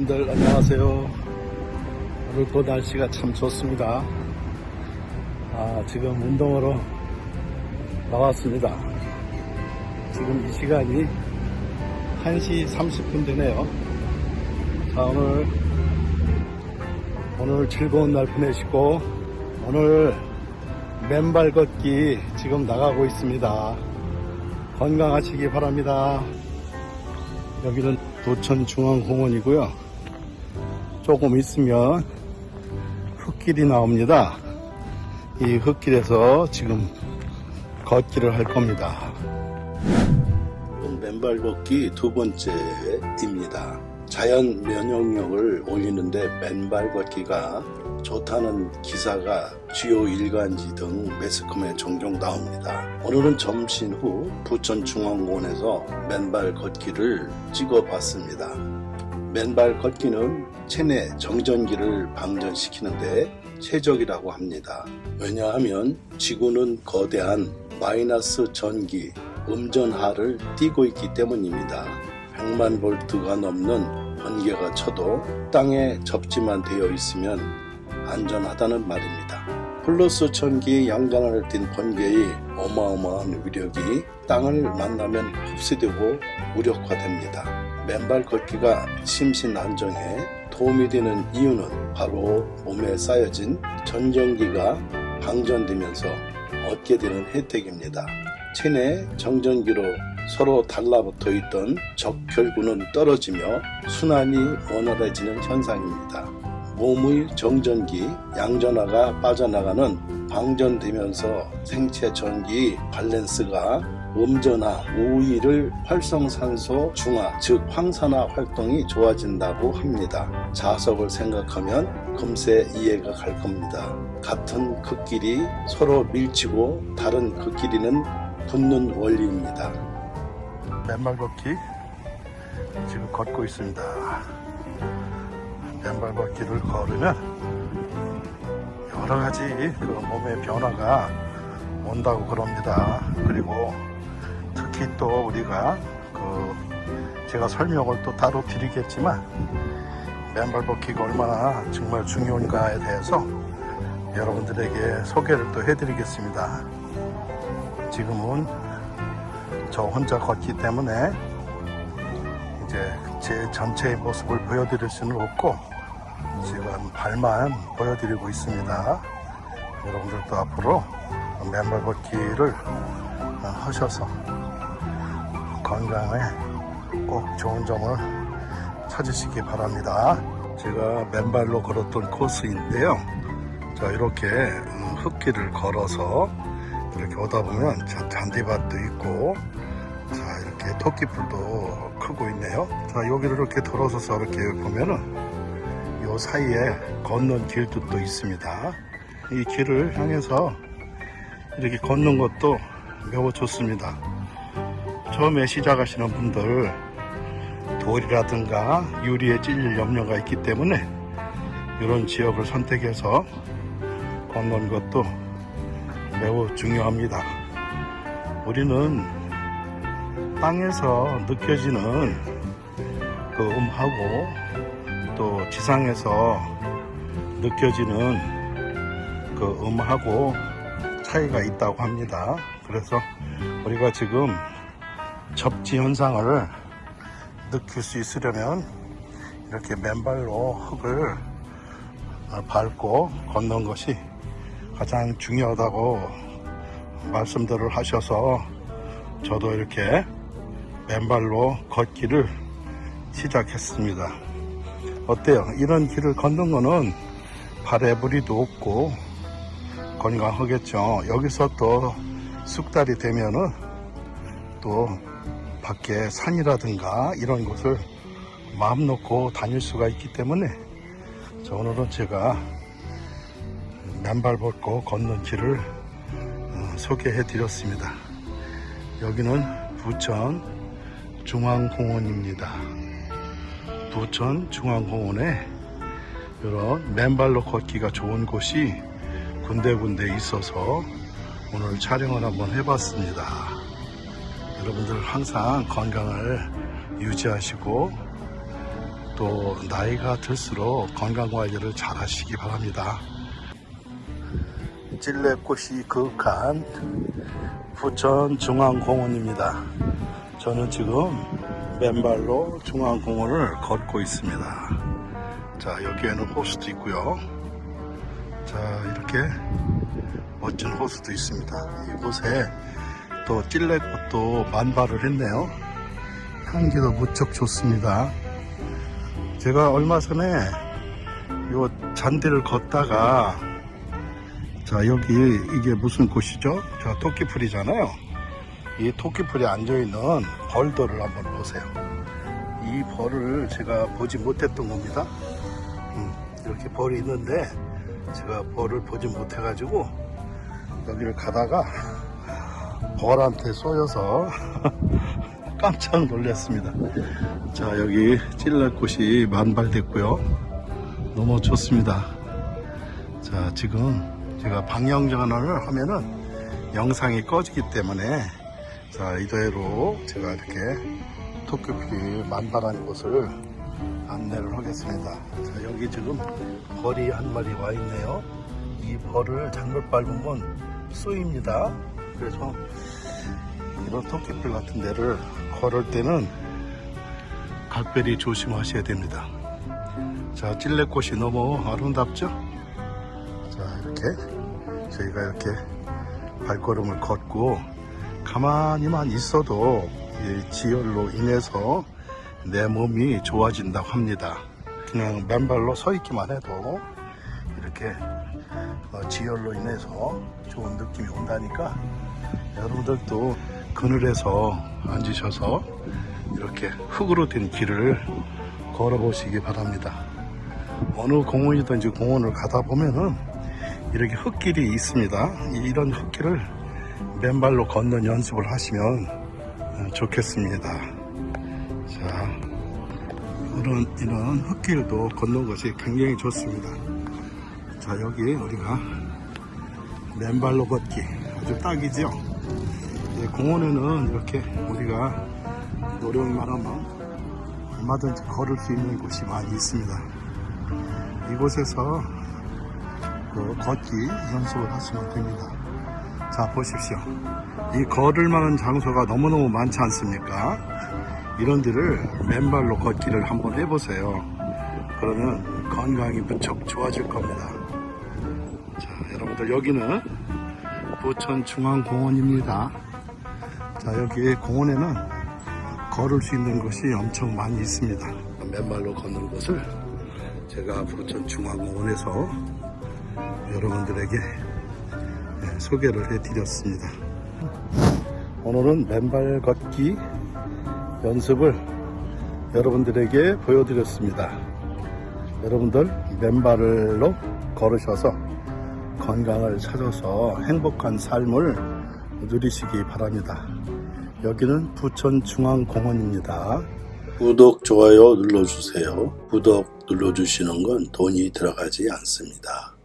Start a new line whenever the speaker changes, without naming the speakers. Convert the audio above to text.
여러분들 안녕하세요. 오늘도 날씨가 참 좋습니다. 아, 지금 운동으로 나왔습니다. 지금 이 시간이 1시 30분 되네요. 자, 오늘, 오늘 즐거운 날 보내시고, 오늘 맨발 걷기 지금 나가고 있습니다. 건강하시기 바랍니다. 여기는 도천중앙공원이고요. 조금 있으면 흙길이 나옵니다. 이 흙길에서 지금 걷기를 할 겁니다. 맨발 걷기 두 번째입니다. 자연 면역력을 올리는데 맨발 걷기가 좋다는 기사가 주요 일간지 등 매스컴에 종종 나옵니다. 오늘은 점심 후 부천중앙공원에서 맨발 걷기를 찍어봤습니다. 맨발 걷기는 체내 정전기를 방전시키는데 최적이라고 합니다. 왜냐하면 지구는 거대한 마이너스 전기, 음전하를 띠고 있기 때문입니다. 100만 볼트가 넘는 번개가 쳐도 땅에 접지만 되어 있으면 안전하다는 말입니다. 플러스 천기 양전하를 띤 번개의 어마어마한 위력이 땅을 만나면 흡수되고 무력화됩니다. 맨발 걷기가 심신 안정에 도움이 되는 이유는 바로 몸에 쌓여진 전전기가 방전되면서 얻게 되는 혜택입니다. 체내 정전기로 서로 달라붙어 있던 적혈구는 떨어지며 순환이 원활해지는 현상입니다. 몸의 정전기, 양전하가 빠져나가는 방전되면서 생체 전기 밸런스가 음전화, 우위를 활성산소 중화, 즉 황산화 활동이 좋아진다고 합니다. 자석을 생각하면 금세 이해가 갈 겁니다. 같은 극끼리 서로 밀치고 다른 극끼리는 붙는 원리입니다. 맨발 걷기 지금 걷고 있습니다. 맨발 걷기를 걸으면 여러 가지 그 몸의 변화가 온다고 그럽니다. 그리고 특히 또 우리가 그 제가 설명을 또 따로 드리겠지만 맨발 걷기가 얼마나 정말 중요한가에 대해서 여러분들에게 소개를 또 해드리겠습니다. 지금은 저 혼자 걷기 때문에 이제 제 전체의 모습을 보여드릴 수는 없고 지금 발만 보여드리고 있습니다. 여러분들도 앞으로 맨발 걷기를 하셔서 건강에 꼭 좋은 점을 찾으시기 바랍니다. 제가 맨발로 걸었던 코스인데요. 자 이렇게 음, 흙길을 걸어서 이렇게 오다 보면 자, 잔디밭도 있고 자 이렇게 토끼풀도 크고 있네요 자 여기를 이렇게 돌아서서 이렇게 보면은 요 사이에 걷는 길도 또 있습니다 이 길을 향해서 이렇게 걷는 것도 매우 좋습니다 처음에 시작하시는 분들 돌이라든가 유리에 찔릴 염려가 있기 때문에 이런 지역을 선택해서 걷는 것도 매우 중요합니다. 우리는 땅에서 느껴지는 그 음하고 또 지상에서 느껴지는 그 음하고 차이가 있다고 합니다. 그래서 우리가 지금 접지 현상을 느낄 수 있으려면 이렇게 맨발로 흙을 밟고 걷는 것이 가장 중요하다고 말씀들을 하셔서 저도 이렇게 맨발로 걷기를 시작했습니다. 어때요? 이런 길을 걷는 거는 발에 무리도 없고 건강하겠죠. 여기서 또 쑥달이 되면은 또 밖에 산이라든가 이런 곳을 마음 놓고 다닐 수가 있기 때문에 자, 오늘은 제가 맨발 벗고 걷는 길을 어, 소개해 드렸습니다. 여기는 부천 중앙공원입니다. 부천 중앙공원에 이런 맨발로 걷기가 좋은 곳이 군데군데 있어서 오늘 촬영을 한번 해봤습니다. 여러분들 항상 건강을 유지하시고 또 나이가 들수록 건강 관리를 잘 하시기 바랍니다. 찔레꽃이 그윽한 부천 중앙공원입니다. 저는 지금 맨발로 중앙공원을 걷고 있습니다. 자, 여기에는 호수도 있고요. 자, 이렇게 멋진 호수도 있습니다. 이곳에 또 찔레꽃도 만발을 했네요. 향기도 무척 좋습니다. 제가 얼마 전에 요 잔디를 걷다가 자 여기 이게 무슨 곳이죠? 저 토끼풀이잖아요. 이 토끼풀에 앉아있는 벌들을 한번 보세요. 이 벌을 제가 보지 못했던 겁니다. 음, 이렇게 벌이 있는데 제가 벌을 보지 못해 가지고 여기를 가다가 벌한테 쏘여서 깜짝 놀랐습니다. 자 여기 찔레꽃이 만발됐고요. 너무 좋습니다. 자 지금 제가 방향 전환을 하면은 영상이 꺼지기 때문에 자 이대로 제가 이렇게 토끼풀이 만발한 곳을 안내를 하겠습니다. 자 여기 지금 벌이 한 마리 와 있네요. 이 벌을 잘못 밟으면 쏘입니다. 그래서 이런 토끼풀 같은 데를 걸을 때는 각별히 조심하셔야 됩니다. 자, 찔레꽃이 너무 아름답죠? 자, 이렇게 저희가 이렇게 발걸음을 걷고 가만히만 있어도 이 지혈로 인해서 내 몸이 좋아진다고 합니다. 그냥 맨발로 서 있기만 해도 이렇게 어, 지혈로 인해서 좋은 느낌이 온다니까 여러분들도 그늘에서 앉으셔서 이렇게 흙으로 된 길을 걸어 보시기 바랍니다. 어느 공원이든지 공원을 가다 보면은 이렇게 흙길이 있습니다. 이런 흙길을 맨발로 걷는 연습을 하시면 어, 좋겠습니다. 자, 이런, 이런 흙길도 걷는 것이 굉장히 좋습니다. 자, 여기 우리가 맨발로 걷기 아주 딱이죠. 예, 공원에는 이렇게 우리가 노력만 하면 얼마든지 걸을 수 있는 곳이 많이 있습니다. 이곳에서 그 걷기 연습을 하시면 됩니다. 자, 보십시오. 이 걸을 만한 장소가 너무너무 많지 않습니까? 이런 데를 맨발로 걷기를 한번 해보세요. 그러면 건강이 무척 좋아질 겁니다. 자, 여러분들 여기는 부천중앙공원입니다. 자, 여기 공원에는 걸을 수 있는 곳이 엄청 많이 있습니다. 맨발로 걷는 곳을 제가 부천중앙공원에서 여러분들에게 네, 소개를 해드렸습니다. 오늘은 맨발 걷기 연습을 여러분들에게 보여드렸습니다. 여러분들 맨발로 걸으셔서 건강을 찾아서 행복한 삶을 누리시기 바랍니다. 여기는 부천중앙공원입니다. 구독, 좋아요 눌러주세요. 구독 눌러주시는 건 돈이 들어가지 않습니다.